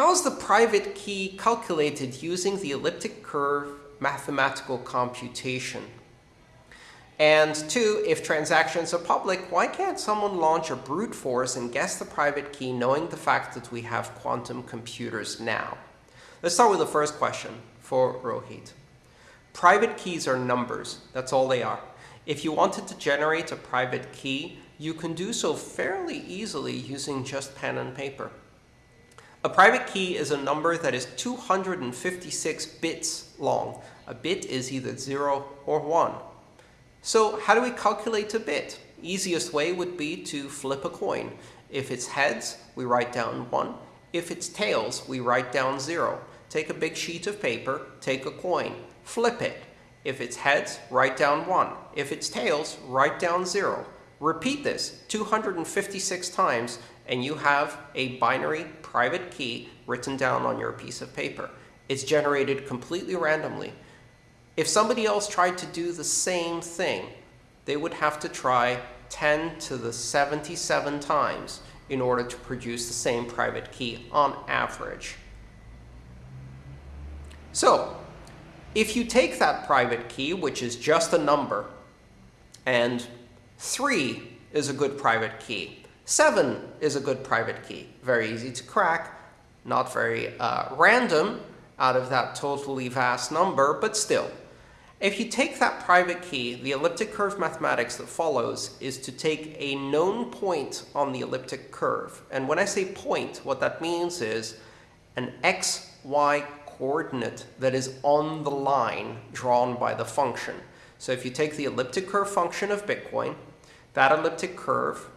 how's the private key calculated using the elliptic curve mathematical computation? And two, if transactions are public, why can't someone launch a brute force and guess the private key knowing the fact that we have quantum computers now? Let's start with the first question for Rohit. Private keys are numbers. That's all they are. If you wanted to generate a private key, you can do so fairly easily using just pen and paper. A private key is a number that is 256 bits long. A bit is either 0 or 1. So how do we calculate a bit? Easiest way would be to flip a coin. If it's heads, we write down 1. If it's tails, we write down 0. Take a big sheet of paper, take a coin, flip it. If it's heads, write down 1. If it's tails, write down 0. Repeat this 256 times, and you have a binary private key written down on your piece of paper. It's generated completely randomly. If somebody else tried to do the same thing, they would have to try 10 to the 77 times in order to produce the same private key on average. So if you take that private key, which is just a number, and 3 is a good private key, 7 is a good private key, very easy to crack, not very uh, random out of that totally vast number, but still. If you take that private key, the elliptic curve mathematics that follows is to take a known point on the elliptic curve. And when I say point, what that means is an x, y coordinate that is on the line drawn by the function. So if you take the elliptic curve function of Bitcoin, that elliptic curve,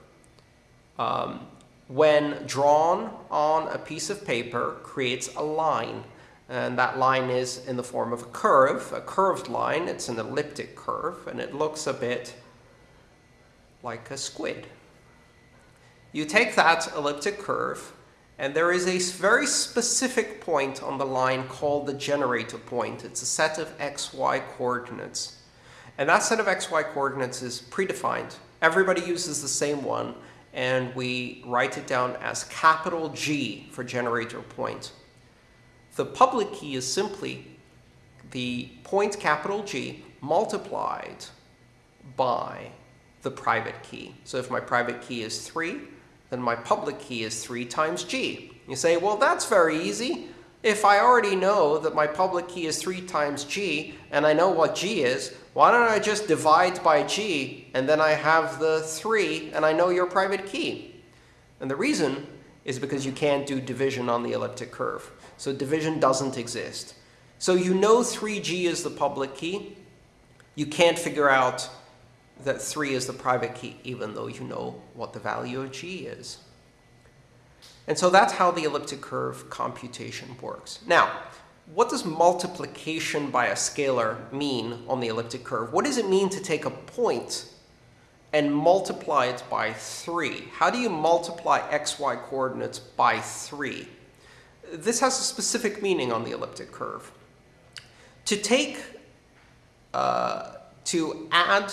um, when drawn on a piece of paper, creates a line and that line is in the form of a curve, a curved line. It's an elliptic curve, and it looks a bit like a squid. You take that elliptic curve, and there is a very specific point on the line called the generator point. It's a set of xy coordinates. And that set of xy coordinates is predefined. Everybody uses the same one, and we write it down as capital G for generator point. The public key is simply the point capital G multiplied by the private key. So if my private key is 3, then my public key is 3 times G. You say, well, that's very easy. If I already know that my public key is 3 times G, and I know what G is, why don't I just divide by G, and then I have the 3, and I know your private key? And the reason is because you can't do division on the elliptic curve. So division doesn't exist. So you know 3G is the public key. You can't figure out that 3 is the private key, even though you know what the value of G is. And so that's how the elliptic curve computation works. Now, what does multiplication by a scalar mean on the elliptic curve? What does it mean to take a point and multiply it by 3? How do you multiply xy coordinates by 3? this has a specific meaning on the elliptic curve. To take, uh, to add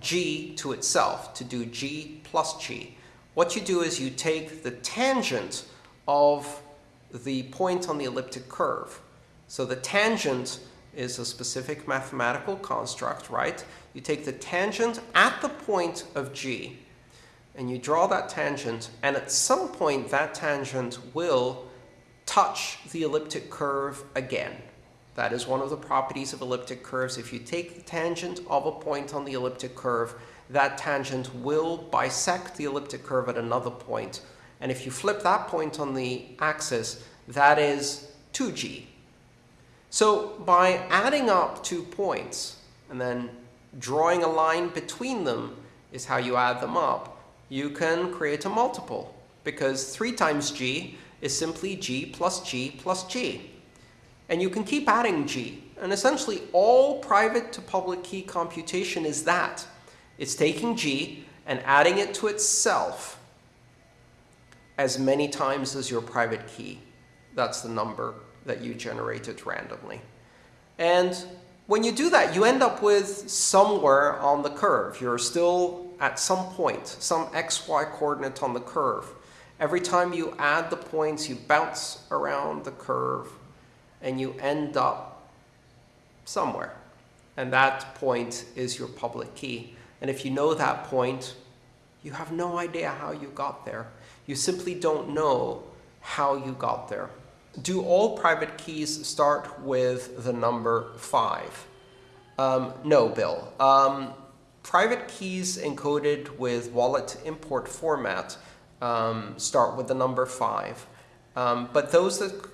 g to itself, to do g plus g, what you do is you take the tangent of the point on the elliptic curve. So the tangent is a specific mathematical construct, right? You take the tangent at the point of g, and you draw that tangent, and at some point that tangent will touch the elliptic curve again. That is one of the properties of elliptic curves. If you take the tangent of a point on the elliptic curve, that tangent will bisect the elliptic curve at another point. And if you flip that point on the axis, that is 2g. So by adding up two points and then drawing a line between them is how you add them up, you can create a multiple. Because 3 times g is simply g plus g plus g. And you can keep adding g. And essentially, all private to public key computation is that. It's taking g and adding it to itself as many times as your private key. That's the number that you generated randomly. And when you do that, you end up with somewhere on the curve. You're still at some point, some xy coordinate on the curve. Every time you add the points, you bounce around the curve, and you end up somewhere. And that point is your public key. And if you know that point, you have no idea how you got there. You simply don't know how you got there. Do all private keys start with the number 5? Um, no, Bill. Um, private keys encoded with wallet import format um, start with the number 5. Um, but those that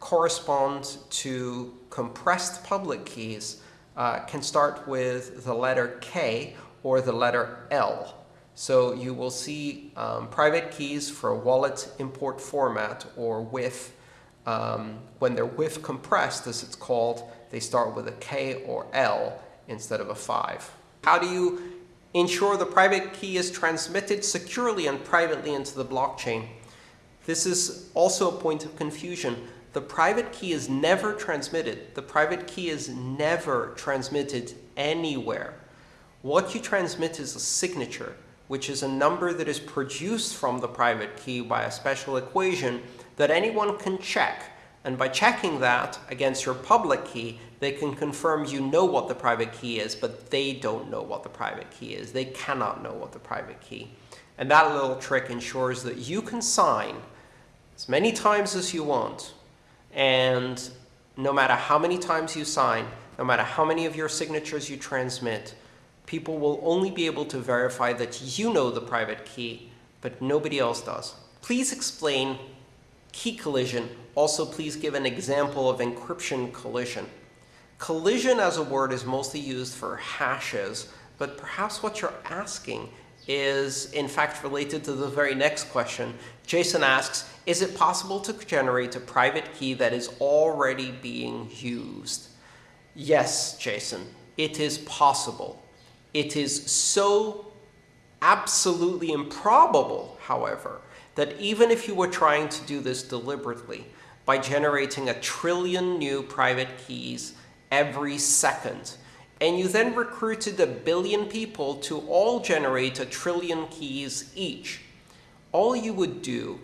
correspond to compressed public keys uh, can start with the letter K or the letter L. So you will see um, private keys for wallet import format or WIF. Um, when they're WIF compressed, as it's called, they start with a K or L instead of a 5. How do you ensure the private key is transmitted securely and privately into the blockchain? This is also a point of confusion. The private key is never transmitted. The private key is never transmitted anywhere. What you transmit is a signature, which is a number that is produced from the private key by a special equation that anyone can check. And by checking that against your public key, they can confirm you know what the private key is, but they don't know what the private key is. They cannot know what the private key. And that little trick ensures that you can sign as many times as you want and no matter how many times you sign, no matter how many of your signatures you transmit, people will only be able to verify that you know the private key, but nobody else does. Please explain key collision. Also, please give an example of encryption collision. Collision as a word is mostly used for hashes, but perhaps what you're asking is in fact related to the very next question. Jason asks, is it possible to generate a private key that is already being used? Yes, Jason, it is possible. It is so absolutely improbable, however, that even if you were trying to do this deliberately, by generating a trillion new private keys every second, and you then recruited a billion people to all generate a trillion keys each, all you would do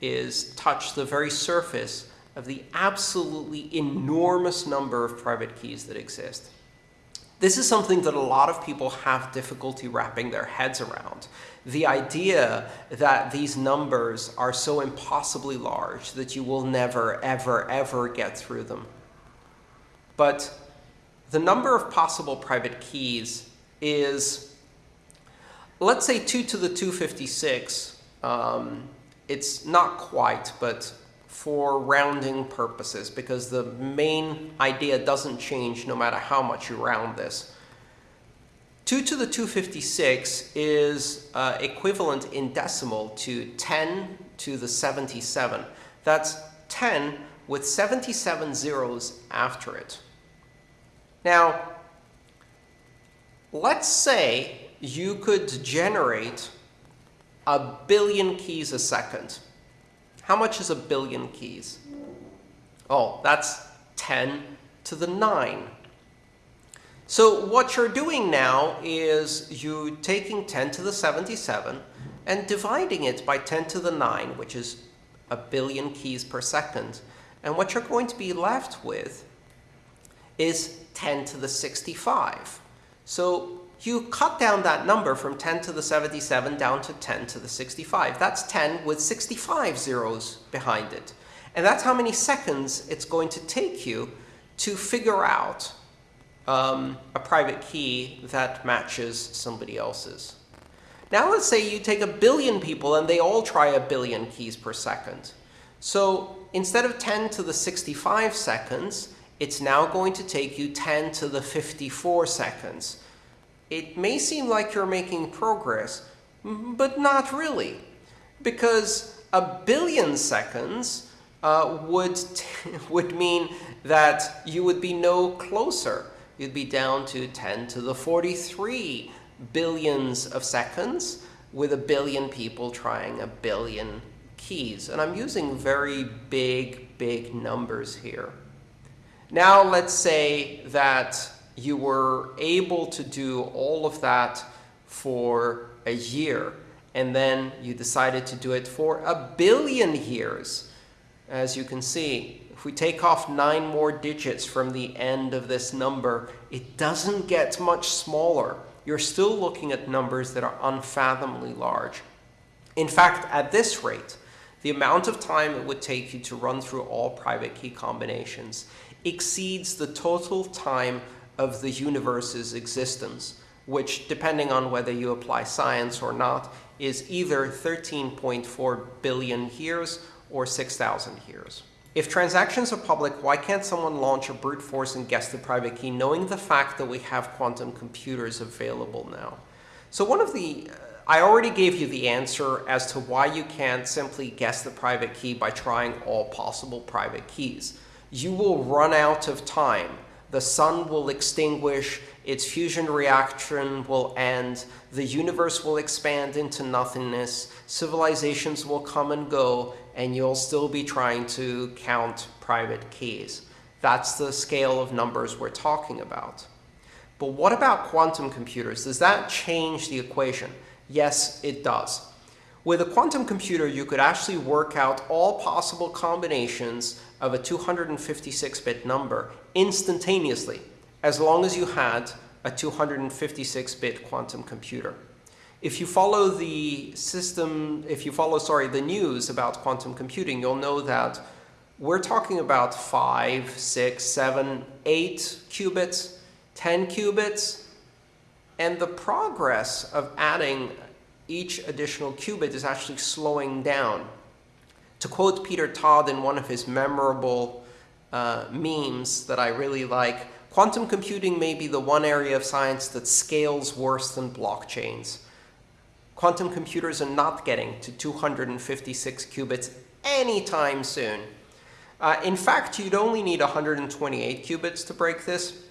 is touch the very surface of the absolutely enormous number of private keys that exist. This is something that a lot of people have difficulty wrapping their heads around. The idea that these numbers are so impossibly large that you will never, ever, ever get through them. But the number of possible private keys is, let's say 2 to the 256. Um, it's not quite, but for rounding purposes, because the main idea doesn't change no matter how much you round this. 2 to the 256 is uh, equivalent in decimal to 10 to the 77. That's 10 with 77 zeros after it. Now, let's say you could generate a billion keys a second. How much is a billion keys? Oh, that's 10 to the 9. So what you're doing now is you taking 10 to the 77 and dividing it by 10 to the 9, which is a billion keys per second. And what you're going to be left with is 10 to the 65. So you cut down that number from 10 to the 77 down to 10 to the 65. That's 10 with 65 zeros behind it. And that's how many seconds it's going to take you to figure out um, a private key that matches somebody else's. Now let's say you take a billion people and they all try a billion keys per second. So instead of 10 to the 65 seconds, it's now going to take you 10 to the 54 seconds. It may seem like you're making progress, but not really. Because a billion seconds uh, would, would mean that you would be no closer. You'd be down to 10 to the 43 billions of seconds with a billion people trying a billion keys. And I'm using very big, big numbers here. Now let's say that you were able to do all of that for a year and then you decided to do it for a billion years. As you can see, if we take off nine more digits from the end of this number, it doesn't get much smaller. You're still looking at numbers that are unfathomably large. In fact, at this rate, the amount of time it would take you to run through all private key combinations exceeds the total time of the universe's existence, which, depending on whether you apply science or not, is either 13.4 billion years or 6,000 years. If transactions are public, why can't someone launch a brute force and guess the private key, knowing the fact that we have quantum computers available now? So one of the, uh, I already gave you the answer as to why you can't simply guess the private key by trying all possible private keys. You will run out of time. The sun will extinguish, its fusion reaction will end, the universe will expand into nothingness, civilizations will come and go, and you'll still be trying to count private keys. That's the scale of numbers we're talking about. But what about quantum computers? Does that change the equation? Yes, it does. With a quantum computer, you could actually work out all possible combinations of a 256-bit number instantaneously, as long as you had a 256-bit quantum computer. If you follow the system, if you follow, sorry, the news about quantum computing, you'll know that we're talking about 5, 6, 7, 8 qubits, 10 qubits, and the progress of adding each additional qubit is actually slowing down. To quote Peter Todd in one of his memorable uh, memes that I really like, quantum computing may be the one area of science that scales worse than blockchains quantum computers are not getting to 256 qubits anytime soon. Uh, in fact, you'd only need 128 qubits to break this.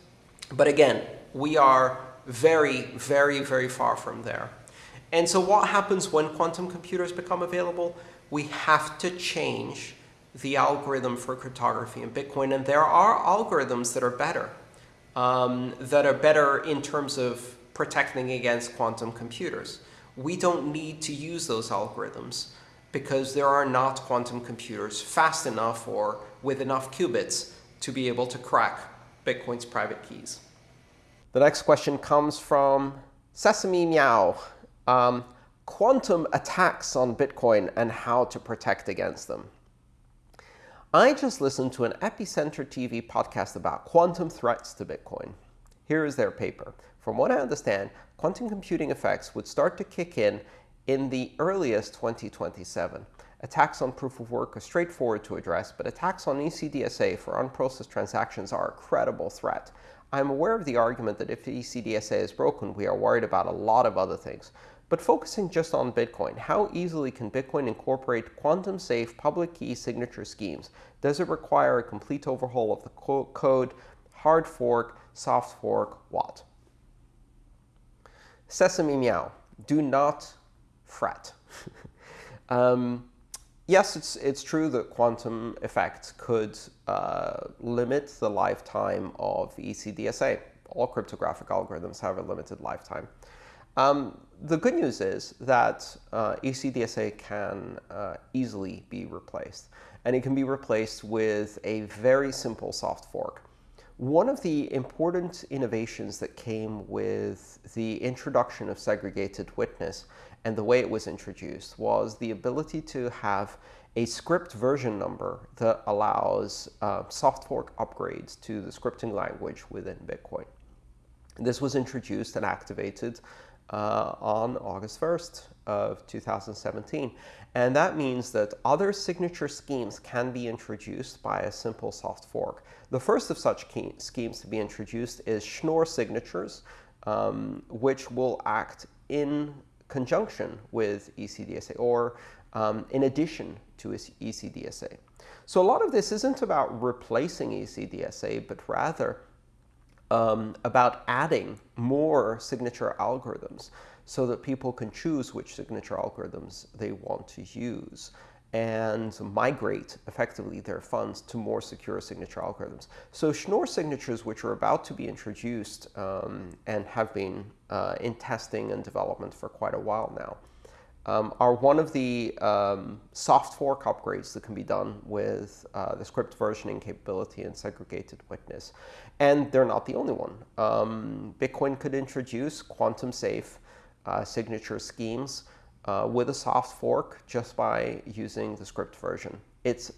But again, we are very, very, very far from there. And so what happens when quantum computers become available? We have to change the algorithm for cryptography in Bitcoin. And there are algorithms that are better, um, that are better in terms of protecting against quantum computers we don't need to use those algorithms because there are not quantum computers fast enough or with enough qubits to be able to crack Bitcoin's private keys. The next question comes from Sesame Meow. Um, quantum attacks on Bitcoin and how to protect against them. I just listened to an Epicenter TV podcast about quantum threats to Bitcoin. Here is their paper. From what I understand, quantum computing effects would start to kick in in the earliest 2027. Attacks on proof of work are straightforward to address, but attacks on ECDSA for unprocessed transactions are a credible threat. I'm aware of the argument that if ECDSA is broken, we are worried about a lot of other things. But focusing just on Bitcoin, how easily can Bitcoin incorporate quantum-safe public key signature schemes? Does it require a complete overhaul of the co code, hard fork, soft fork, what? Sesame meow, do not fret. um, yes, it's, it's true that quantum effects could uh, limit the lifetime of ECDSA. All cryptographic algorithms have a limited lifetime. Um, the good news is that uh, ECDSA can uh, easily be replaced. And it can be replaced with a very simple soft fork. One of the important innovations that came with the introduction of segregated witness and the way it was introduced was the ability to have a script version number that allows uh, soft fork upgrades to the scripting language within Bitcoin. This was introduced and activated uh, on August 1st of 2017. And that means that other signature schemes can be introduced by a simple soft fork. The first of such schemes to be introduced is Schnorr signatures, um, which will act in conjunction with ECDSA or um, in addition to ECDSA. So a lot of this isn't about replacing ECDSA, but rather um, about adding more signature algorithms so that people can choose which signature algorithms they want to use and migrate effectively their funds to more secure signature algorithms. So Schnorr signatures, which are about to be introduced um, and have been uh, in testing and development for quite a while now, um, are one of the um, soft fork upgrades that can be done with uh, the script versioning capability and segregated witness. And they're not the only one. Um, Bitcoin could introduce quantum safe uh, signature schemes uh, with a soft fork just by using the script version. It's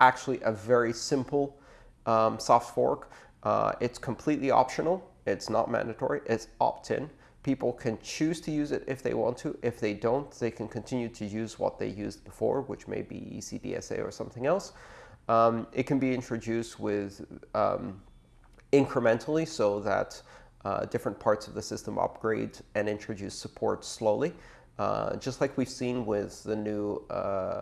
actually a very simple um, soft fork. Uh, it's completely optional. It's not mandatory. It's opt-in. People can choose to use it if they want to. If they don't, they can continue to use what they used before, which may be ECDSA or something else. Um, it can be introduced with um, incrementally so that uh, different parts of the system upgrade and introduce support slowly, uh, just like we've seen with the new uh,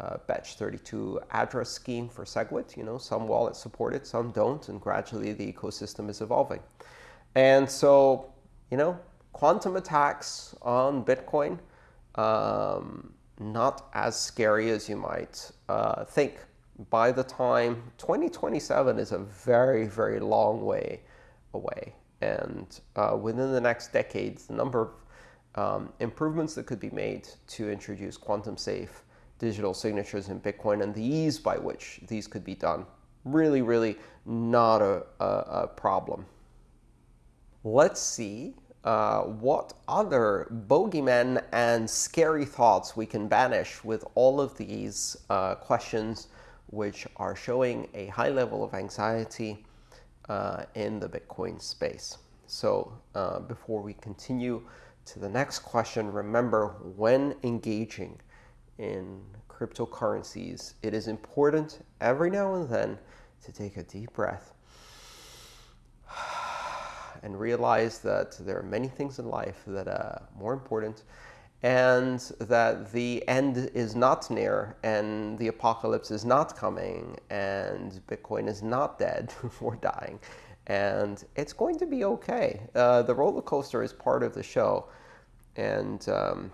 uh Bech32 address scheme for SegWit. You know, some wallets support it, some don't, and gradually the ecosystem is evolving. And so, you know, quantum attacks on Bitcoin, um, not as scary as you might uh, think. By the time 2027 is a very, very long way away. And uh, within the next decades, the number of um, improvements that could be made to introduce quantum safe digital signatures in Bitcoin and the ease by which these could be done, really, really not a, a, a problem. Let's see uh, what other bogeymen and scary thoughts we can banish with all of these uh, questions which are showing a high level of anxiety uh, in the Bitcoin space. So uh, before we continue to the next question, remember when engaging in cryptocurrencies, it is important every now and then to take a deep breath and realize that there are many things in life that are more important and that the end is not near and the apocalypse is not coming and Bitcoin is not dead or dying and it's going to be okay. Uh, the roller coaster is part of the show and um,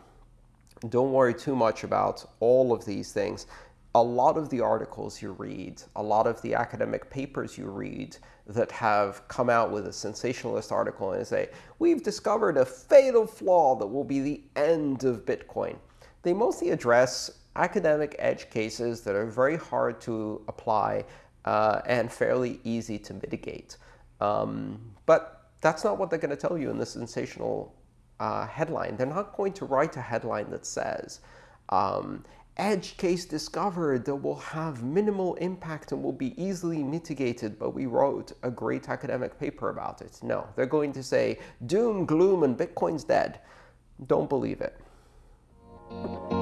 don't worry too much about all of these things a lot of the articles you read, a lot of the academic papers you read that have come out with a sensationalist article and say, we've discovered a fatal flaw that will be the end of Bitcoin. They mostly address academic edge cases that are very hard to apply uh, and fairly easy to mitigate. Um, but that's not what they're going to tell you in the sensational uh, headline. They're not going to write a headline that says, um, edge case discovered that will have minimal impact and will be easily mitigated, but we wrote a great academic paper about it. No, they're going to say doom, gloom, and Bitcoin's dead. Don't believe it.